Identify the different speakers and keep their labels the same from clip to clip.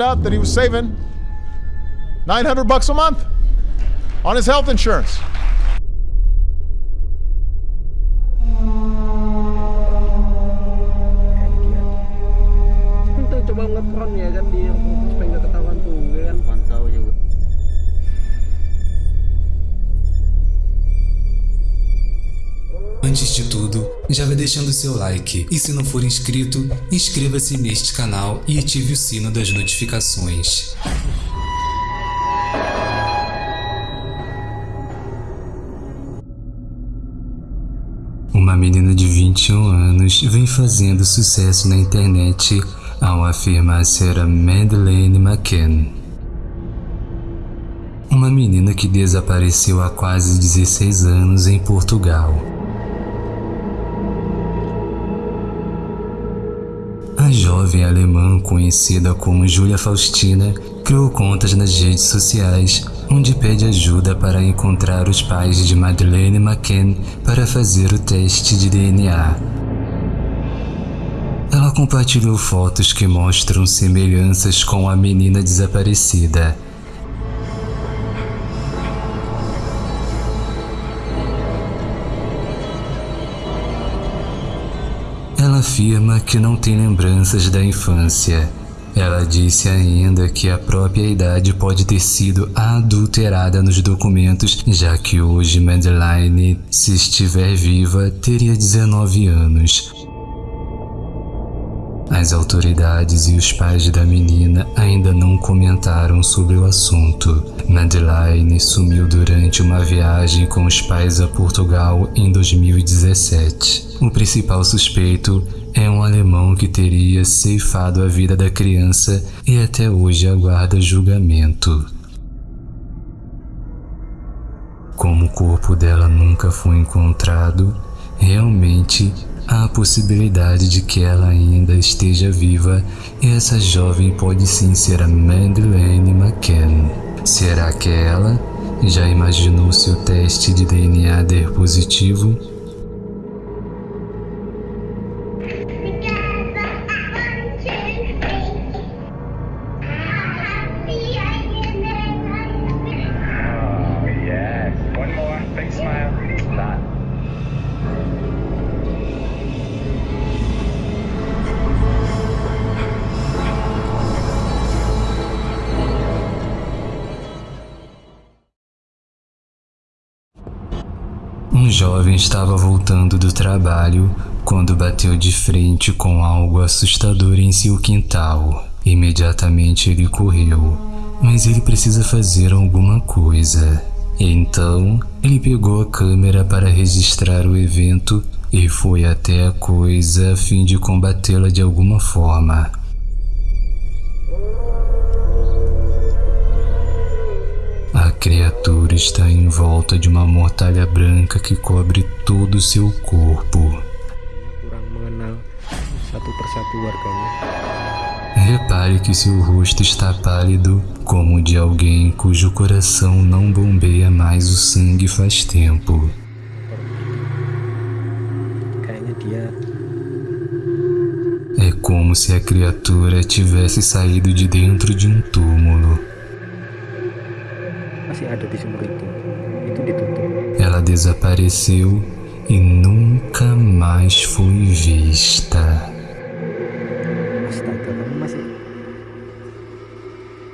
Speaker 1: out that he was saving 900 bucks a month on his health insurance.
Speaker 2: De tudo, já vai deixando seu like e se não for inscrito, inscreva-se neste canal e ative o sino das notificações. Uma menina de 21 anos vem fazendo sucesso na internet ao afirmar ser a Madeleine McCann. Uma menina que desapareceu há quase 16 anos em Portugal. A jovem alemã conhecida como Julia Faustina criou contas nas redes sociais onde pede ajuda para encontrar os pais de Madeleine McCann para fazer o teste de DNA. Ela compartilhou fotos que mostram semelhanças com a menina desaparecida. Afirma que não tem lembranças da infância. Ela disse ainda que a própria idade pode ter sido adulterada nos documentos, já que hoje Madeline, se estiver viva, teria 19 anos. As autoridades e os pais da menina ainda não comentaram sobre o assunto. Madeline sumiu durante uma viagem com os pais a Portugal em 2017. O principal suspeito é um alemão que teria ceifado a vida da criança e até hoje aguarda julgamento. Como o corpo dela nunca foi encontrado, realmente há a possibilidade de que ela ainda esteja viva e essa jovem pode sim ser a Madeleine McCann. Será que é ela? Já imaginou se o teste de DNA der positivo? Jovem estava voltando do trabalho quando bateu de frente com algo assustador em seu quintal. Imediatamente ele correu, mas ele precisa fazer alguma coisa. Então, ele pegou a câmera para registrar o evento e foi até a coisa a fim de combatê-la de alguma forma. Criatura está em volta de uma mortalha branca que cobre todo o seu corpo. Repare que seu rosto está pálido, como o de alguém cujo coração não bombeia mais o sangue faz tempo. É como se a criatura tivesse saído de dentro de um túmulo.
Speaker 3: Masih ada di sumur itu. Itu ditutup.
Speaker 2: Ela desapareceu e nunca mais foi vista.
Speaker 3: astaga kamu masih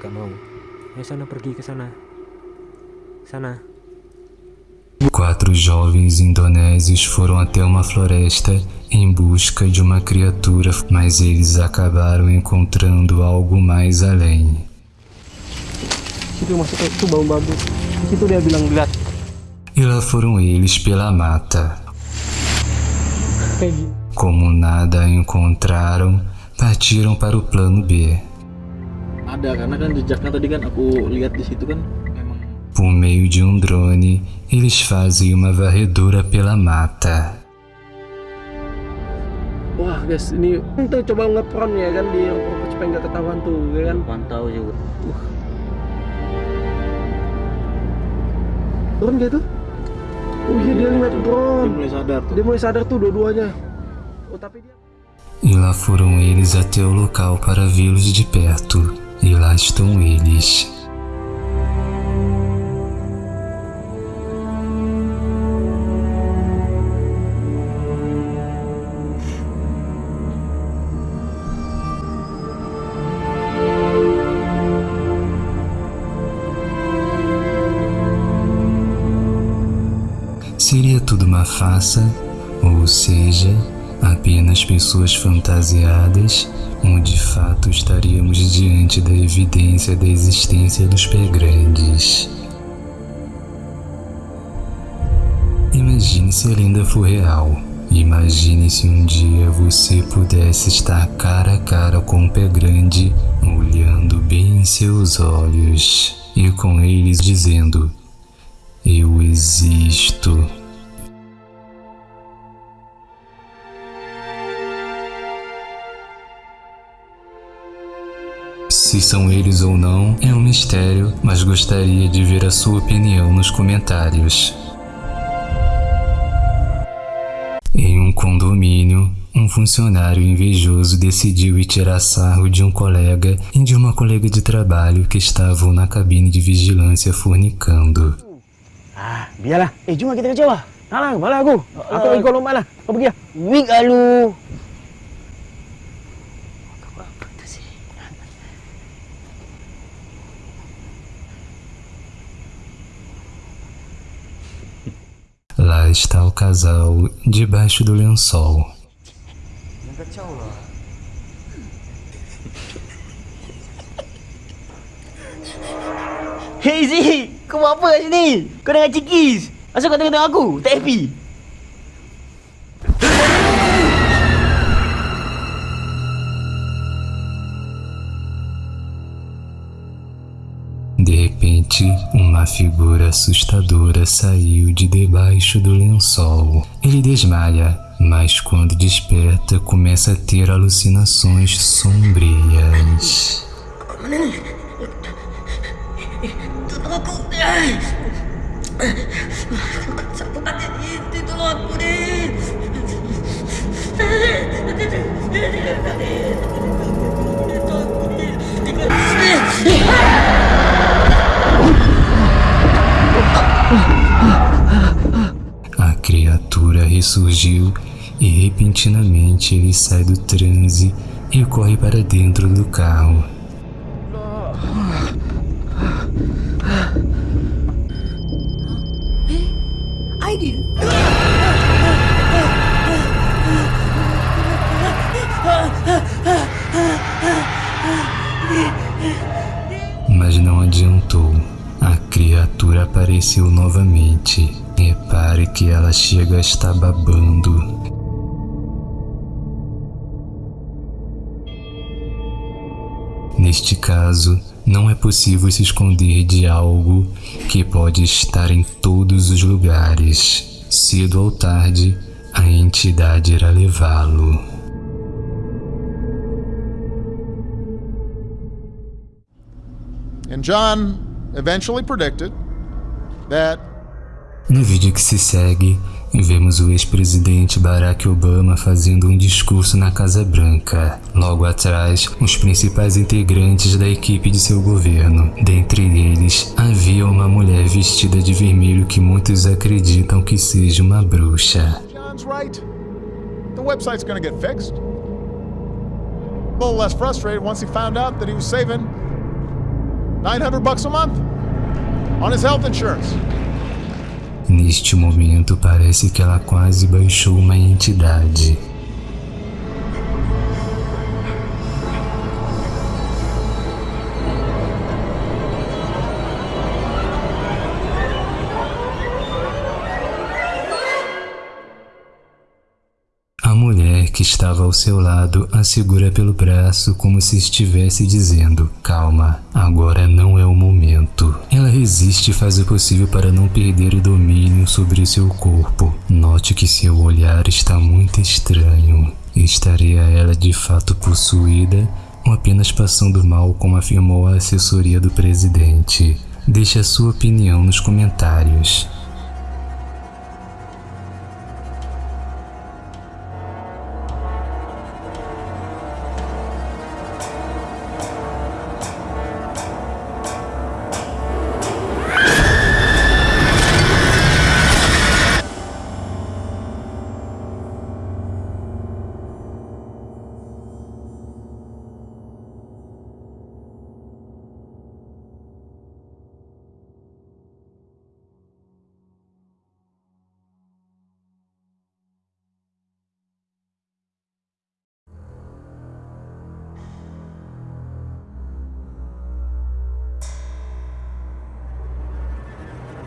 Speaker 3: gak mau. Ayo sana pergi ke sana. Sana.
Speaker 2: Quatro jovens indonésios foram até uma floresta em busca de uma criatura, mas eles acabaram encontrando algo mais além.
Speaker 3: Situ masuk itu bau babu di situ dia bilang lihat
Speaker 2: E lá foram eles pela mata. Como nada encontraram, partiram para o plano B.
Speaker 4: ada karena kan jejaknya tadi kan aku lihat di situ kan memang
Speaker 2: Por meio de um drone, eles fazem uma varredura pela mata.
Speaker 3: wah guys ini tuh coba ngepron ya kan di supaya nggak ketahuan tuh ya kan
Speaker 4: pantau juga
Speaker 3: turun gitu oh iya dia ngeliat
Speaker 4: dia
Speaker 3: drone
Speaker 4: mulai sadar tuh
Speaker 3: dia mulai sadar tuh dua-duanya oh tapi dia
Speaker 2: E lá foram eles até o local para vê-los de perto. E estão eles. Seria tudo uma farsa, ou seja, apenas pessoas fantasiadas, ou de fato estaríamos diante da evidência da existência dos pé grandes. Imagine se a lenda for real. Imagine se um dia você pudesse estar cara a cara com um pé grande, olhando bem em seus olhos e com eles dizendo: Eu existo. Se são eles ou não é um mistério, mas gostaria de ver a sua opinião nos comentários. Em um condomínio, um funcionário invejoso decidiu ir tirar sarro de um colega e de uma colega de trabalho que estavam na cabine de vigilância fornicando.
Speaker 3: Ah, biarlah. Eh, jom kita kerja lah. Lah, malah aku. Aku ikut lompat lah. Kau pergi lah.
Speaker 5: Weak ah
Speaker 2: Lá está o casal debaixo do lençol.
Speaker 5: Hey Z, kau buat apa kat sini? Kau dengan cikis. Asal kau tengok-tengok aku? Tak happy?
Speaker 2: Repente, uma figura assustadora saiu de debaixo do lençol. Ele desmaia, mas quando desperta, começa a ter alucinações sombrias.
Speaker 5: Tolong
Speaker 2: A criatura ressurgiu e repentinamente ele sai do transe e corre para dentro do carro.
Speaker 5: Idea.
Speaker 2: Apareceu novamente. Repare que ela chega a estar babando. Neste caso, não é possível se esconder de algo que pode estar em todos os lugares. Cedo ou tarde, a entidade irá levá-lo.
Speaker 1: And John eventually predicted that
Speaker 2: No vídeo que se segue, vemos o ex-presidente Barack Obama fazendo um discurso na Casa Branca. Logo atrás, os principais integrantes da equipe de seu governo. Dentre eles, havia uma mulher vestida de vermelho que muitos acreditam que seja uma bruxa.
Speaker 1: John's right. The website's to get fixed. A little less frustrated once he found out that he was saving 900 bucks a month on his health insurance.
Speaker 2: Neste momento, parece que ela quase baixou uma entidade. Estava ao seu lado a segura pelo braço como se estivesse dizendo: Calma, agora não é o momento. Ela resiste e faz o possível para não perder o domínio sobre seu corpo. Note que seu olhar está muito estranho. Estaria ela de fato possuída ou apenas passando mal, como afirmou a assessoria do presidente? Deixe a sua opinião nos comentários.